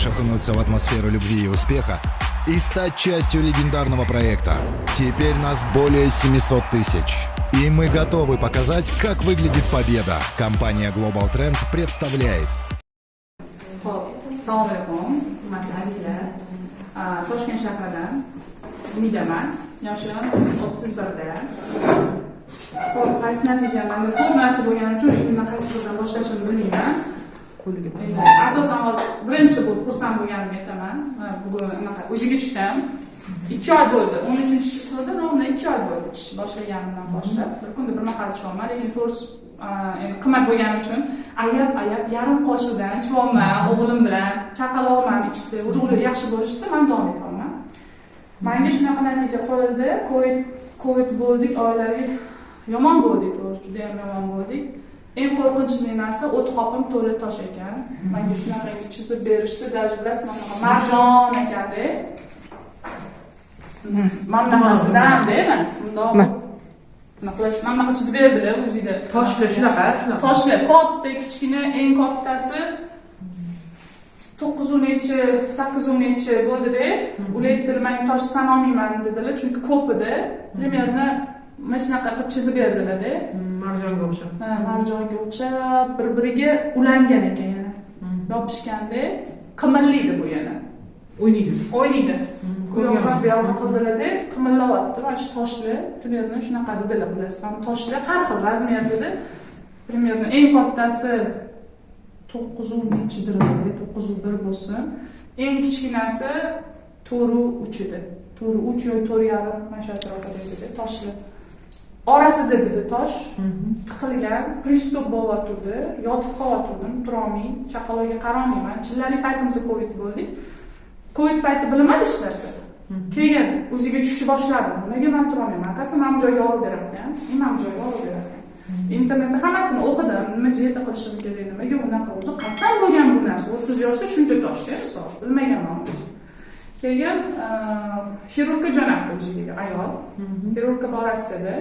Хочешь окунуться в атмосферу любви и успеха и стать частью легендарного проекта? Теперь нас более 700 тысяч. И мы готовы показать, как выглядит победа. Компания Global Trend представляет. Ah, bilmayman Endi asosan hozir birinchi bu xursand bo'lganimni aytaman bugun anaqa o'ziga tushdim. Ikki oy bo'ldi. O'n uchinchi chислоda ровно ikki oy bo'ldi. Tish boshlaganimdan boshlab. Bir kunda bir mahal ichyapman lekin to'g'risi endi qimmat bo'lgani uchun ayab ayab yarim qoshiqdan ichyapman o'g'lim bilan chaqalog'im ham ichdi. Уже ular yaxshi bo'lishdi man davom etyapman manga shunaqa natija qo'yildi. Covid covid bo'ldik oilaviy yomon bo'ldik to'g'risi juda yam yomon bo'ldik eng qo'rqinchli narsa o't qopim to'la tosh ekan. Manga shunaqa chizib berishdi даже bilasizmi mana bunaqa marjon ekanda mana bunaqasidanda mana bundoq bunaqa qilish mana bunaqa chizib berdilar o'zida. Toshli shunaqa, shunaqa. toshlar katta kichkina eng kattasi to'qqiz o'n nechi sakkiz o'n nechi bo'ldida ular aytdilar man tosh sanolmayman dedilar chunki ko'p edi примерно mana shunaqa qilib chizib berdilarda Marjonga o'xshab. Ha, marjonga o'xshab bir biriga ulangan ekan yana. Yopishganda qimillaydi bu yana. O'ynaydi. o'ynaydi u yoqqa bu yoqqa qildilarda qimillayapti mana shu toshli. Примерно shunaqa dedilar bilasizmi? Toshlar har xil razmerdada примерно eng kattasi to'qqiz u nechidir to'qqiz u bir bo'lsin. Eng kichkinasi to'rt u uch edi. To'rt uch yoki to'rt yarim mana shu atrofida edi toshli orasida dedi tosh. Tiqilgan pristup bo'layotgandi yotib qolayotgandim turolmay chaqaloqga qarolmayman chillali paytimizda covid bo'ldik covid payti bilmadi hech narsa. Keyin o'ziga tushishni boshladi nimaga man turolmayman akasi mana bu joyga olib berarkan men mana bu joyga olib berarkan internetda hammasini o'qidim. Nima dieta qilishim kerak nimaga unaqa? O'zi qayerdan bo'lgan bu narsa. O'ttiz yoshda shuncha toshda misol. Bilmaganman keyin xirurgga jo'natdi o'ziga ayol. Xirurgga borasiz dedi.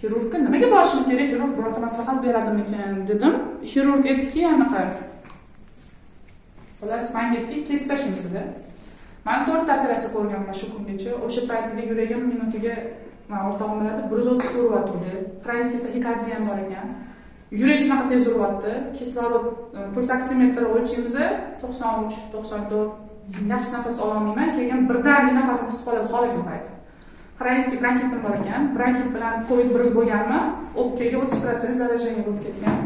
Xirurgga nimaga borishim kerak? Xirurg birorta maslahat beradimikan dedim. Xirurg aytdiki anaqa xullas manga aytdiki kesib tashlaymiz dedi. Man to'rtta operatsiya ko'rganman shu kungacha. O'sha paytida yuragim minutiga man o'rtog'im biladi bir yuz o'ttiz fransiyada taxikardия ham bor ekan. Yurak shunaqa tez uryapti. Kislorod puls oksimetr o'lchaymiz to'qson uch to'qson to'rt yaxshi nafas ololmayman keyin birdaniga nafasim qisib qoladi holaga payti xronический bronxitim bor ekan. Bronxit bilan covid bir bo'lganmi? O'pkaga o'ttiz protsent заражение bo'lib ketgan.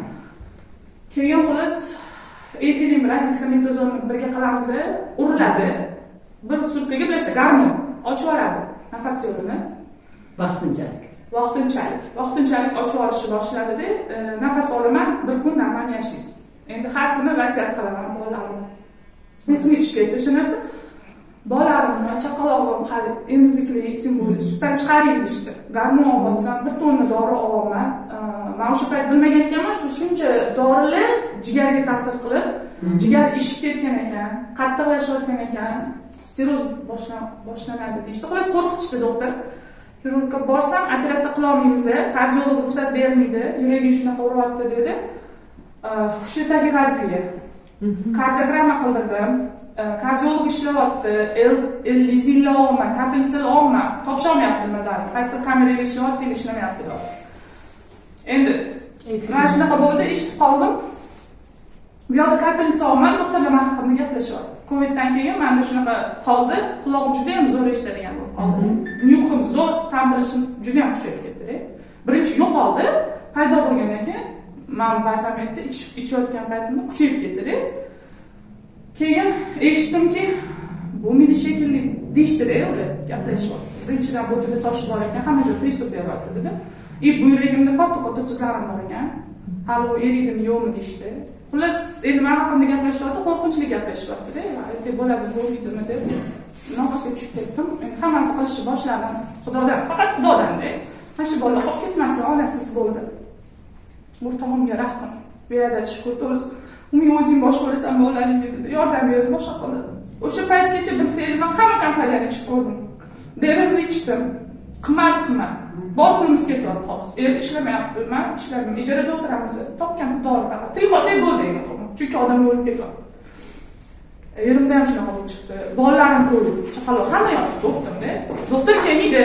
Keyin xullas efilin bilan dexametazon birga qilamiz uriladi bir sutkaga bilasizlar garmon ochib yuboradi nafas yo'lini. Vaqtinchalik. Vaqtinchalik. Vaqtinchalik ochib yuborishni boshladida e, nafas olaman bir kun normal yashaysiz. Endi har kuni vasiyat qilaman bolalarimga esimga tushib ketdi o'sha narsa bolalarimni chaqalog'im hali emizikli tем более sutdan chiqaring deyishdi garmon olmasam bir tonna dori olyapman E, man o'sha payt bilmagan ekanman что shuncha dorilar jigarga ta'sir qilib jigar ishib ketgan ekan qattiqlashayotgan ekan. Boshlan- boshlanadi deyishdi xullas qo'rqitishdi doktor. Xirurgga borsam operatsiya qilolmaymiz kardiolog ruxsat bermaydi yuraging shunaqa uryapti dedi. Hushli taxikardiya kardiogramma qildirdim kardiolog ishlayapti el lizinla olma kapelsil olma topisholmayapti nimalarni qaysidir kameraga ishlayapti ishlamayapti deb endi mana shunaqa bo'ldi eshitib qoldim bu yoqda kapelnitsa olman doktorlar man haqimda gaplashyapti coviddan keyin manda shunaqa qoldi qulog'im juda yam zo'r eshitadigan bo'lib qoldi nyuhim zo'r ta'm bilishim juda yam kuchayib ketdida birinchi yo'qoldi paydo bo'lgandan keyin man ba'zan aytdi ichib ichayotgan paytimda kuchayib ketadi keyin eshitdimki bo'lmaydi shekilli deyishdida ular gaplashyapti birinchidan bo'tida tosh bor ekan hamma joy pristup beryapti dedi. И bu yuragimda katta katta tuzlarim bor ekan. Hali u eriydi yo'qmi deyishdi. Xullas endi man haqimda gaplashyapti qo'rqinchli gaplashyaptida aytdek bo'ladi bo'lmaydimi deb nafasga tushib ketdim. Hammasi qilishni boshladim. Xudodan faqat xudodanda. Mana shu bola qolib ketmasin onasiz bo'ldi. O'rtog'imga rahmat beradi shukur to'g'risi uni o'zing boshqa bo'lasan bolalaringga dedi yordam berdi boshqa qildi o'sha paytgacha bilsangiz man hamma kompaniyani ichib ko'rdim berilni ichdim qimmat qimmat bor pulimiz ketyapti hozir er ishlamayapti man ishlamayman ijarada o'tiramiz topgan dori faqat tirik olsak bo'ldi eng muhimi chunki odam o'lib ketyapti erimda ham shunaqa bo'lib chiqdi bolalarim ko'p chaqaloq hamma yotibdi o'qitimda doktor kelmaydi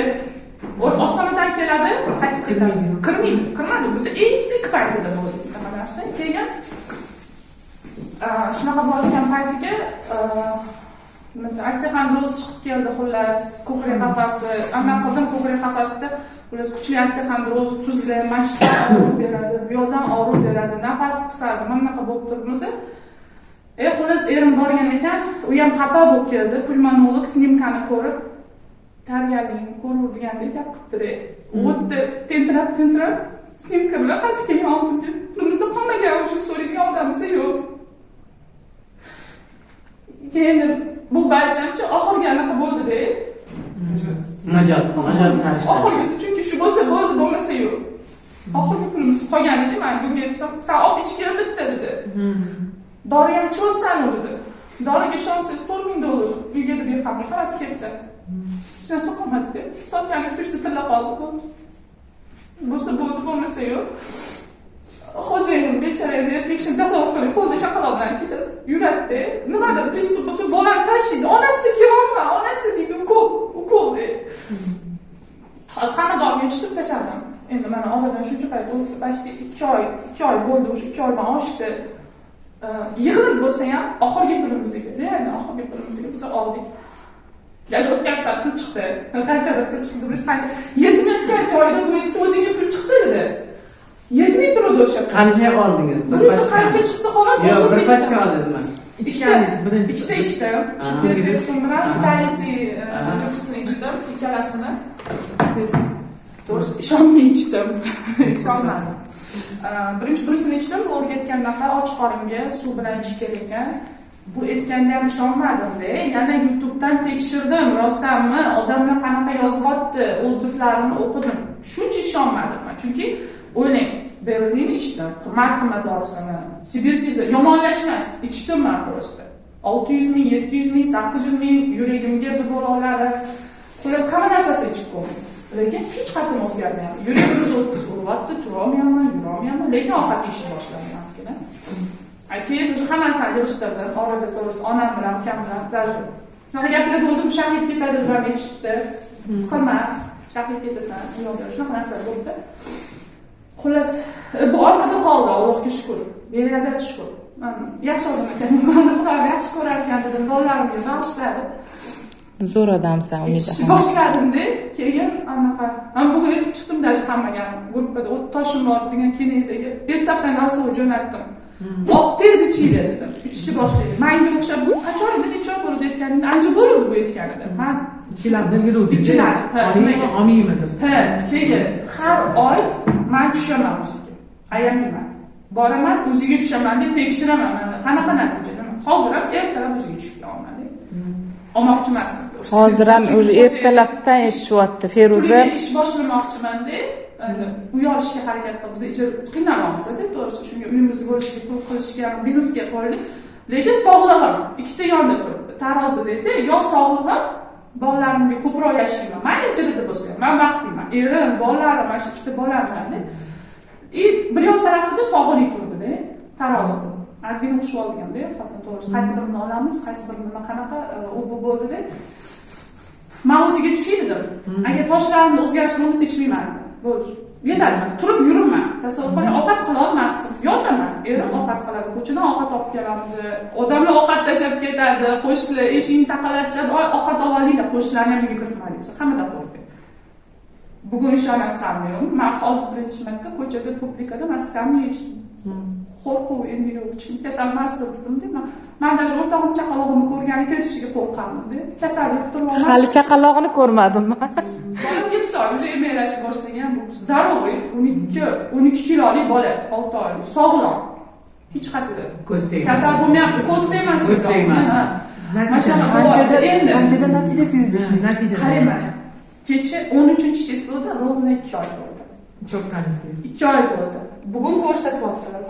ostonadan keladi qaytib ketadi Kirmaydi. kirmadi biza eng pik paytida bo'ldi bunaqa narsa keyin shunaqa bo'layotgan paytiga nima desam osteoxondroz chiqib keldi xullas ko'krak qafasi amal qildim ko'krak qafasida xullas kuchli osteoxondroz tuzli mashqlar og'riq beradi bu yoqdan og'riq beradi nafas qisadi mana bunaqa bo'lib turibmiz e xullas erim borgan ekan u ham xafa bo'lib keldi pulmonolog snimkani ko'rib gap qilibdida u yerda tentirab tentirab snimka bilan qaytib kelgan oldimga pulimizni qolmagan уже so'raydigan odamimiz yo'q. Keyin bu ba'zancha oxirgi anaqa bo'ldida Najot, najot oxirgisi chunki shu bo'lsa bo'ldi bo'lmasa yo'q. Oxirgi pulimiz qolgan edi man bunga aytdim san olib ichgin bitta dedi. Dori ham ichyorsan dedi. Doriga ishonsangiz to'rt ming dollar uyga deb yiqqanman hammasi ketdi hech narsa qolmadi deb sotgani uch tilla qoldi bo'ldi bo'lsa bo'ldi bo'lmasa yo'q xo'jayinim bechora endi erkakishini tasavvur qiling qo'lida chaqaloq kechasi yuradida nimadir pristup bo'lsa bolani tashiydi onasi kelolma onasi deydi ukol ukol deydi hozir hamma dorini yechishtirib tashladim endi mana oradan shuncha payt o'tdi почти ikki oy ikki oy bo'ldi уже ikki oydan oshdi yig'ilib bo'lsa ham oxirgi pulimizga реально oxirgi pulimizga biz oldik даже o'tkazsa pul chiqdi qanchadir pul chiqdi biz qancha yetmayotgan joyida bu yetib o'zingga pul chiqdi dedi yetmay turadi o'sha Qancha oldingiz? Bir pachka. qancha chiqdi xolos Yo'q, bir pachka oldingizmi? Ichganingiz birinchi. ikkita ichdim bilan juksini ichdim ikkalasini Tez. to'g'risi ishonmay ichdim ishonmadim Э, birinchi bunisini ichdim u o'rgatgandaqa och qoringa suv bilan ichish kerak ekan bu aytganda ham ishonmadimda yana youtubedan tekshirdim. Rostdanmi odamlar qanaqa yozyapti otзывlarini o'qidim. Shuncha ishonmadim chunki o'ylang berlin ichdim qimmat qimmat dorisini. Sibirskiy yomonlashmas ichdim man просто olti yuz ming yetti yuz ming sakkiz yuz ming yuragimga bibololari xullas hamma narsasi ichib ko'rdim lekin hech qatim o'zgarmayapti. Yuragimiz o'ttiz uryapti turolmayapman yurolmayapman. Lekin ovqat yeyishni boshlamayapman. Keyin уже hamma narsani yig'ishtirdim orada to'g'risi onam bilan ukam bilan даже shunaqa gaplar bo'ldi shahid ketadi deb aytishibdi siqilma shahid ketasan shunaqa narsalar bo'ldi xullas bu orqada qoldi allohga shukur beriyadat shukur yaxshi odam ekan mani xudoyim yaxshi ko'rar ekan dedim bolalarimga bag'ishladi Zo'r odamsan Umida. boshladimda keyin anaqa bugun aytib chiqdim даже hammaga gruppada o't toshim bor degan kenaydaga ertalabdan голосовой jo'natdim olib tez ichinglar dedim ichishni boshlaydi manga o'xshab bu qachon edi necha oy bo'ldi aytganimda ancha bo'ldi bu aytganida man. Ikkilar, ha, nimaga? Oliymi? ha keyin har oy man tushaman o'ziga ayamayman boraman o'ziga tushaman deb tekshiraman mana qanaqa natija hozir ham ertalab o'ziga tushib kelaman olmoqchi emasdim to'g'risi. Hozir ham уже ertalabdan aytishyapti Feruza. Ish boshlamoqchimanda endi uy olishga harakat qilib biz ijara qiynalyapmizda to'g'risi shunga uyimizni bo'lishga pul qilishga biznesga qo'ydik. Lekin sog'lig'im ikkita yonda turibdi tarozidada yo sog'lig'im bolalarimga ko'proq yashayman. Mayli ijarada bo'lsa ham man baxtliman. Erim bolalarim mana shu ikkita bolam bilanda и bir yon tarafida sog'lik turdida tarozi. Ozgina urushib olganda xotin to'g'risi. Qaysi birini olamiz qaysi birini nima qanaqa e, u bu bo'ldida man o'ziga tushay dedim. Agar toshlarimda o'zgarish bo'lmasa ichmayman bo'ldi yetadi mana turib yuribman. Tasavvur qiling ovqat qilolmasdim yotaman. Erim ovqat qiladi. Ko'chadan ovqat olib kelamiz. Odamlar ovqat tashlab ketadi. Qo'shnilar eshikni taqallatishadi "Oy, ovqat olib olinglar. Qo'shnilarni ham uyga kiritmaylik desa hammada qo'rqdi bugun ishonasizlarmi yo'qmi man hozir birinchi marta ko'chada publikada man skamni yechdim qo'rquv endi yo'q ichim kasal emas debdimda man man даже o'rtog'im chaqalog'imni ko'rgani kelishiga qo'rqqanmanda kasallik yuqtirib olmas Hali chaqalog'ini ko'rmadim. yetti oy уже emlaklashib boshlagan здоровый o'n ikki o'n ikki kiloli bola olti oylik sog'lom hech qayerda Ko'z tegmas. kasal bo'lmayapti ko'z tegmas Ko'z tegmas. Ha. Natija. Mashallah, Qanchada endi qanchada natija shuning Natija. qarang mana kecha o'n uchinchi chislоda ровно ikki oy bo'ldi ikki oy bo'ldi bugun ko'rsatyaptilar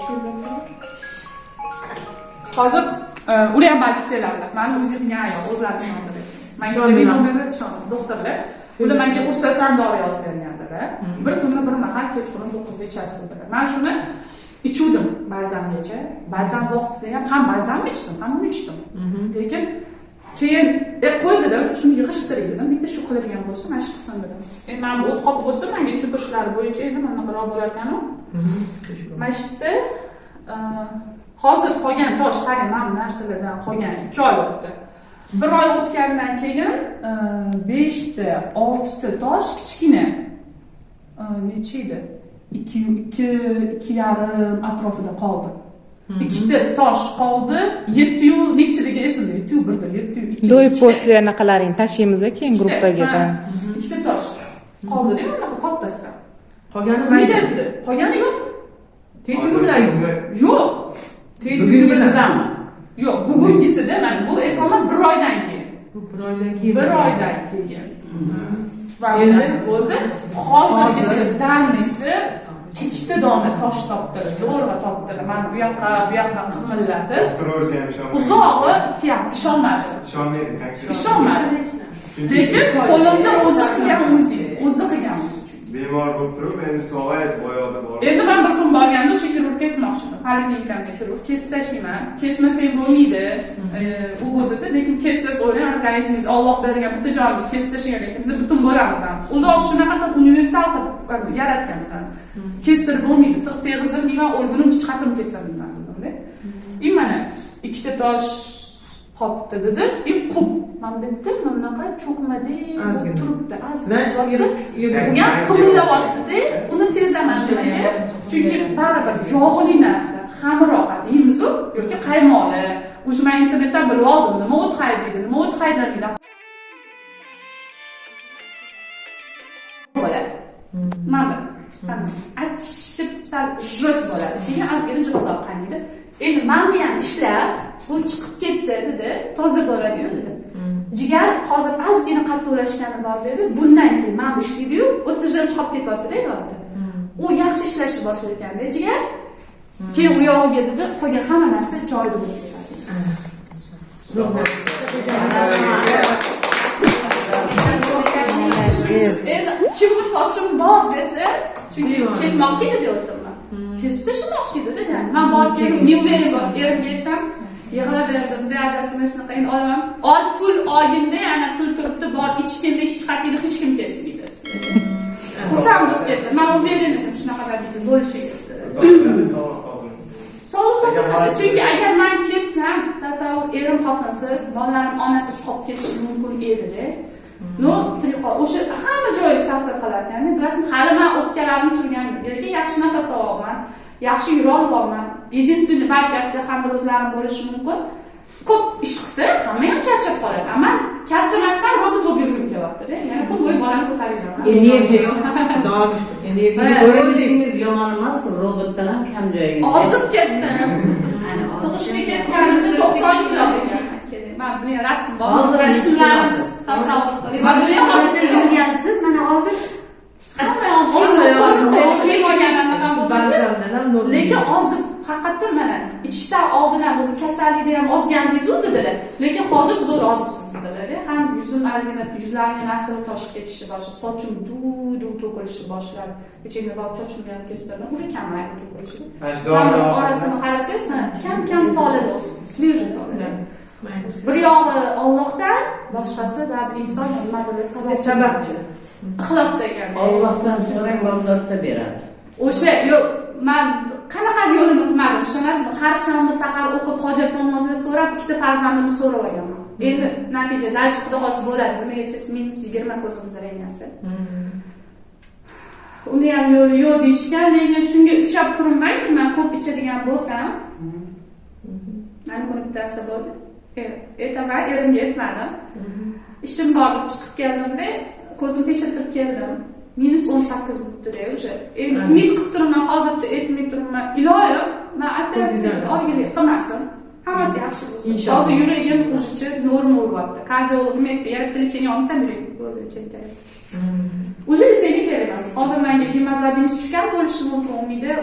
hozir ular ham balki keladilar mani o'zimga ayol o'zlari ishonadi manga doktorlar ular manga ustasan dori yozib bergandilar bir kuni bir mahal kechqurun to'qqizda dedilar man shuni ichuvdim ba'zangacha ba'zan vaqtida ham ham ba'zanmi ichdim. Hammani ichdim lekin keyin e qo'y dedim shuni yig'ishtiring dedim. Bitta shu qiladigan bo'lsa mana shu qilsin dedim. Endi mana bu o't qolib bo'lsa manga tushuntirishlari bo'yicha endi mana bunaqaroq bo'lar ekanu mana shu yerda hozir qolgan tosh qarang mana bu narsalardan qolgan ikki oy o'tdi bir oy o'tgandan keyin e, beshta oltita tosh kichkina. E, necha edi? Ikki ikki ikki yarim atrofida qoldi. Ikkita tosh qoldi yettiyu nechiligi esimda? Yettiyu birda yettiyu ikki do'y ikkita- postli anaqalaring tashlaymiz keyin gruppaga ikkita tosh qoldida mana bu kattasidan qolgani mayda dedi? Qolgani yo'q. Tetigi bilan yo'q. Tetigi bilan. Bugungisidami? Yo'q bugungisida mana bu aytyapman bir oydan keyin. Bu bir oydan keyin. Bir oydan keyin. Va Endi? bunisi bo'ldi. Hozirgisi damisi ikkita dona tosh topdilar zo'rg'a topdilar mana bu yoqqa bu yoqqa qimillatib o'zi ham ishonmaydi. uzog'i ishonmadi. Ishonmaydi. ishonmadi. Lekin qo'limda o'zi qilgan o'zi o'zi qilgan Bemor bo'lib turib, endi sog'ayib, boyoqda bor. endi man bir kun borganda o'sha xirurgga aytmoqchiman. Poliklinikada xirurg kesib tashlayman kesmasang bo'lmaydi E, u bu dedi. Lekin kessiz o'ylang organizmingiz olloh bergan bitta joningizni kesib tashlagan lekin biz butun bo'lamiz ham. Xudo shunaqa qilib universal qilib yaratgan bizani kestirib bo'lmaydi. Tig' teg'izdirmayman o'lgunimcha hech qachon kestirmayman dedimda и mana ikkita tosh qolibdi dedi. И qub mana bitta mana bunaqa cho'kmada Ozgina. turibdi ozgina qimirlayaptida uni sezaman nimaga chunki baribir yog'li narsa xamir ovqat yeymizu yoki qaymoqli уже man internetdan bilib oldim nima o't haydaydi nima o't haydamaydi bo'ladi mana mana achishib sal jot bo'ladi. Keyin ozgina jiqildoq qaynaydi endi manni ham ishlab bu chiqib ketsa dedi toza bo'ladiyu dedi. Jigar hozir ozgina qattiqlashgani bor dedi. Bundan keyin mana bu ishlaydiyu o'tda jil chiqib ketyaptida yodda u yaxshi ishlashni boshlar ekanda jigar keyin u yog'iga dedi qolgan hamma narsa joyida bo'lib ketadi endi kimni toshim bor desa chunki kesmoqchi edi deyaptimi kesib tashlamoqchi edi yani man borib kelib уверен bor erimga aytsam yig'laverdim dadasi mana shunaqa endi olaman ol pul olganda yana pul turibdi bor ichganda hech qatiyni hech kim kesmaydi xursand bo'lib ketdi man уверен edim shunaqa bo'lishi kerak Doktorlar sog'liq topilmasa chunki agar man ketsam tasavvur erim xotinsiz bolalarim onasiz qolib ketishi mumkin edida qol o'sha hamma joyingiz ta'sir qilar ekanda bilasizmi hali man o'pkalarimni tushirganim lekin yaxshi nafas olyapman yaxshi yurolyapman единственный balkasida ham o'zlarim bo'lishi mumkin. Ko'p ish qilsa hamma ham charchab qoladi. A man charchamasdan robot bo'lib yurgim kelyaptida. Ya'ni kun bo'yi bolamni ko'tarib yuraman energiya shukur energiya yomon emas, robotdan ham kam joyingiz. ozib ketdim tug'ishga ketgan. ketganimda to'qson kilo bo'lganman man buning rasmi bor. Hozir necha rasmlarim kilosiz? tasavvur qiling man buni hozir yurgansiz mana hozir lekin ozib haqiqatdan mana ichishdan oldin ham o'zi kasallikda ham ozgandingizu dedilar lekin hozir zo'r ozibsiz dedilar ham yuzim ozgina yuzlarimga narsalar toshib ketishni boshladi sochim duv duv to'kilishni boshladi ichimda borib sochimni ham kestirdim уже Barmoq dorilar orasini qarasangiz kam kam tolib o'sib свежий bir yog'i ollohdan boshqasi baribir inson nimadir sabab sababchi ixlosda ekan Allohdan so'rang, Bag'dodda beradi. o'sha yo'q man qanaqasi yo'lini qilmadim ishonasizmi har shanba sahar o'qib hojat namozini so'rab ikkita farzandimni so'rab olganman. Endi natija дальше xudo xohlasa bo'ladi nimaga desangiz minus yigirma ko'zim zreniasi uni ham yo'li yo'q deyishgan lekin shunga ushlab turibmanki man ko'p ichadigan bo'lsam? Mana kuni bittasi bo'ldi aytaman erimga aytmadim ishim bor deb chiqib keldimda ko'zimni tekshirtirib keldim. Minus o'n sakkiz bo'libdida endi Ha. umid qilib turibman hozircha aytmay turibman. Iloyim man operatsiya oylik qilmasin. Hammasi yaxshi bo'lsin. Hozir yuragim o'shacha norma uryapti kardiologim aytdi? Yarim lechение olmasam yurak bo'ldi kerak. Уже lechение kerak emas. Hozir manga gemoglobiningiz tushgan bo'lishi mumkin umida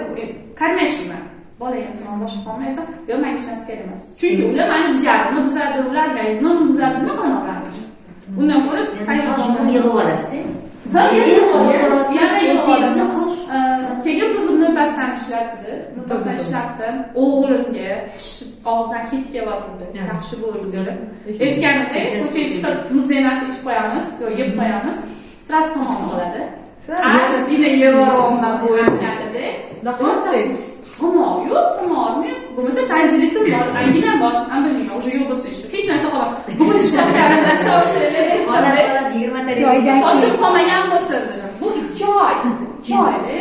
конечно son boshqa qolmay aytsam yo'q manga hech narsa kerak emas chunki ular mani jigarimni buzadi ular organizmimni buzadi nima qilaman ularni undan ko'ra yig'ib olasizda keyin bu zubni pastdan ishlatdi murtasani ishlatdim o'g'limga og'zidan hid Yeah. yaxshi bo'ldi aytganida ko'chaga chiqib muzday narsa ichib qo'yamiz yo yeb qo'yamiz. Sразу tomog'ini oladi ozgina yevoryapman bu aytganida Tomoq yo'q tomog'im yo'q bo'lmasa tanzilitim bor anginam bor man bilmayman уже yo'q bo'lsa ishda hech narsa qolmadi bugun Oladi, shosili oladi, yigirmata Joydan toshib qolmagan bo'lsin dedim bu ikki oy ikki oyda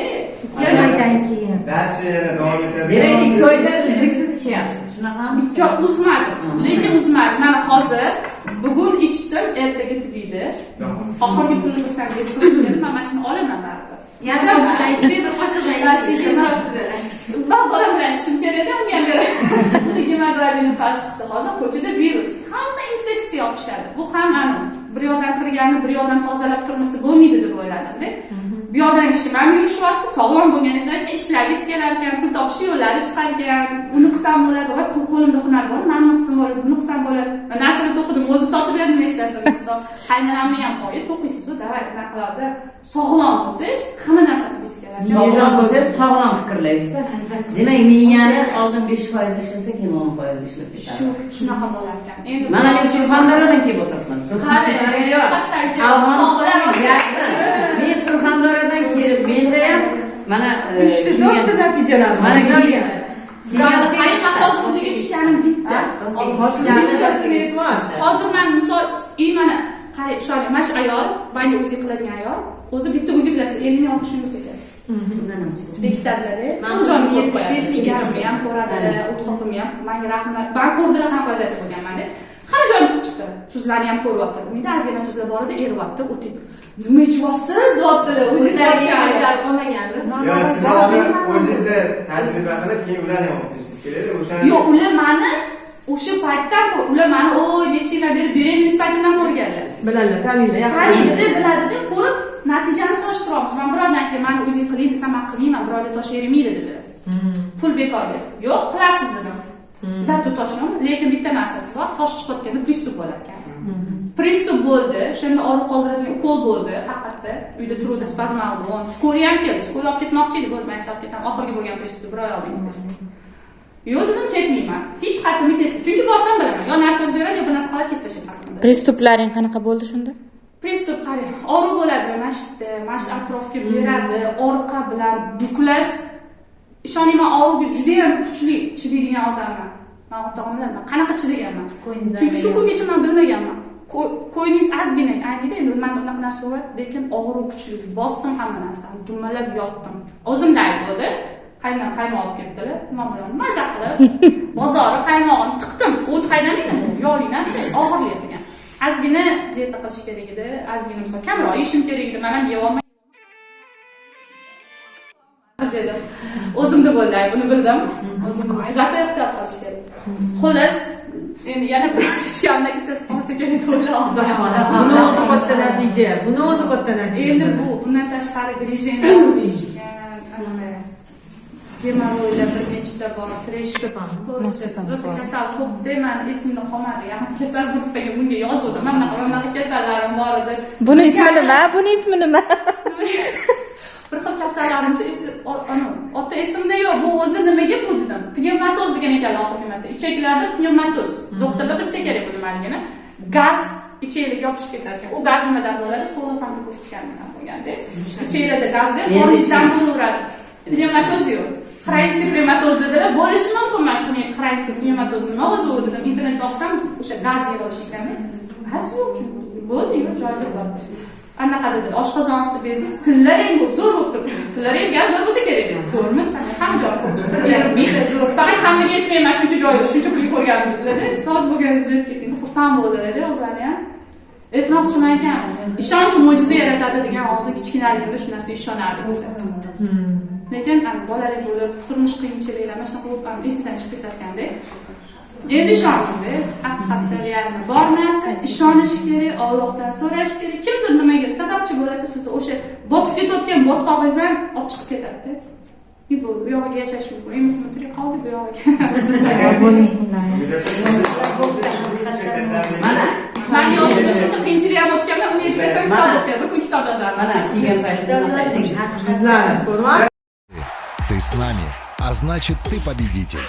Joydan keyin. Darsni yana davom etadi. Demak, ikki oyda uzluksiz ishyapsiz, shunaqami? ikki oy uzmadi lekin uzmadi mana hozir bugun ichdim ertaga tugaydi oxirgi kunni turib mana mana shuni olaman baribir Yana qoshiqdan ichmay, bir qoshiqdan ichmay. man bolam bilan ishim kerak edi unga beradi. beraman gemoglobini past chiqdi hozir ko'chada virus hamma infeksiya yopishadi bu ham aniq bir yoqdan kirganni bir yoqdan tozalab turmasa bo'lmaydi deb o'yladimda bu yoqdan ishim ham yurishyapti sog'lom bo'lganingizdan keyin ishlagingiz kelar ekan pul topish yo'llari chiqar ekan uni qilsam bo'ladi voy qo'limda hunar bor mana buni qilsam bo'ladi buni qilsam bo'ladi. Narsalar to'qidim o'zi sotib berdim nechtasini misol qaynonamni ham oyi to'qiysizu davay bunaqa qilasizlar sog'lom bo'lsangiz hamma narsa qilgingiz keladi Sog'lom bo'lsangiz sog'lom fikrlaysizda. Demak, miyani oldin 5 foiz ishlasa, keyin 10 foiz ishlab shu ketadi. shunaqa bo'lar ekan endi Mana men Surxondaryodan kelib o'tiribman. Surxondaryo Surxondaryodan kelib, menda ham mana e, to'rtta natijalar. Mana hozir o'ziga tushganim bitta. Hozir man misol и mana qarang ishoning mana shu ayol manga uzi qiladigan ayol. O'zi bitta uzi bilasiz ellik ming oltmish ming bo'lsa kerak. Bekitadida jon ko'rib qo'yadi. ham ko'radi o't qopimni ham manga rahmat. Man ko'rdilar qanaqa vaziyatda bo'lganman deb hamma joyim chiqdi. Tuzlarni ham ko'ryapti umida ozgina tuzlar bor edi eryapti o'tib nima ichyapsiz deyaptilar o'zi O'zlariga ishonchlar qolmagandir. Yo, siz hozir o'zingizda tajriba qilib, keyin ularni ham olib kelishingiz kerak. O'shani yo'q ular mani o'sha paytdan ular mani oy necha yillar beri beremiz paytimdan ko'rganlar. Biladilar, taniylar, yaxshi. qaraydida biladida ko'rib natijani solishtiryapmiz man birovdan keyin mani o'zing qiling desam man qilmayman birovga tashlayvermaydi dedi. Pul bekorga yo'q qilasiz dedim zato toshim lekin bitta narsasi bor tosh chiqayotganda pristup bo'lar ekan pristup bo'ldi o'shanda og'riq qoldiradigan ukol bo'ldi haqiqatda uyda turuvdi spazmolgon skoriya ham keldi skoriya olib ketmoqchi edi bo'ldi man olib ketaman oxirgi bo'lgan pristup bir oy oldin yo'q dedim ketmayman. Hech qayerda kesdi chunki borsam bilaman yo narkoz beradi yo bir narsa qiladi kesib tashlaydi haqimda pristuplaring qanaqa bo'ldi shunda? Pristup qarang og'riq bo'ladi mana shu yerda mana shu atrofga beradi orqa bilan buklash ishoning man og'riqqa judayam kuchli chidaydigan odamman. Man bilaman qanaqa chidaganman chunki shu kungacha man bilmaganman. Qo'yningiz ozgina aynida endi manda unaqa narsa bo'lyapti lekin og'riq kuchli bosdim hamma narsani. Dumalab yotdim. O'zimda aytuvdi qaynam qaymoq olib kelibdilar man bilan maza qilib bozori qaymog'ini tiqdim. O't qaynamaydi bu yog'li narsa og'irlik ekan ozgina dieta qilish kerak edi. Ozgina misol kamroq yeyishim kerak edi. Man ham yeyolmay dedim o'zimda bo'ldi buni bildim. O'zimda bo'ldi. zato ehtiyot qilish kerak xullas endi yana bir ichkamda ishlasib qolsa kerak deb o'ylayapman Buni o'zi katta natija. Buni o'zi katta natija. endi bu bundan tashqari grижение deyishgan gemoroylar bir nechta bor. Rosa kasal ko'pda mani esimda qolmadi. Yaqin kasal gruppaga bunga yozuvdim. Mana bunaqa mana bunaqa kasallarim bor edi. Buni ismi nima? buni ismi nima bir xil ana, ota esimda yo'q bu o'zi nimaga bu dedim. Pnevmatoz degan ekanlar oxirgi marta. Ichaklarda pnevmatoz. Doktorlar bilsa kerak bu nimaligini gaz ichaklarga yopishib ketar ekan u gaz nimadan bo'ladi? Kloroform ko'rsatganidan bo'lganda. Ichaklarda gazda eshitdim. bo'laveradi pnevmatoz yo'q. Xronskiy pnevmatoz dedilar. Bo'lishi mumkin emas xronskiy pnevmatoz nima o'zi u dedim. Internetda o'qisam o'sha gaz yig'ilish ekanda gaz yo'q. Bo'ldi yo'q joyida bor anaqa dedilar oshqozon osti beziz tillaring bu zo'r bo'lib turibdi. Tillaring gaz zo'r bo'lsa kerak zo'rmi? Desam hamma joyi faqat hammaga yetmayman shuncha joyda shuncha pulga ko'rganim dedilarda. Rozi bo'lganingizni berib keting xursand bo'ldilar o'zlari ham. Aytmoqchiman ekan ishonch mo'jiza yaratadi degan hozir kichkinaligimda shu narsaga ishonardik o'zi lekin ani bolalik bo'lib turmush qiyinchiliklar mana shunaqa bo'lib ham esdan chiqib ketarkanda endi ishondimda haqiqatda ya'ni bor narsa ishonish kerak ollohdan so'rash kerak. Kimdir nimaga sababchi bo'ladi? Sizni o'sha botib ketayotgan botqog'ingizdan olib chiqib ketadida. И bo'ldi? Bu yog'iga yashash mumkin. Eng muhimi tirik qoldik bu yog'iga Mana, man yoshimda shuncha qiyinchilik ham o'tganman uni yetmasam kitob o'qiyman bir kun kitob yozardim mana kiygan paytida bunaqa edi. Yuzlari, ko'rmas? Ты Ты с нами, а значит ты победитель.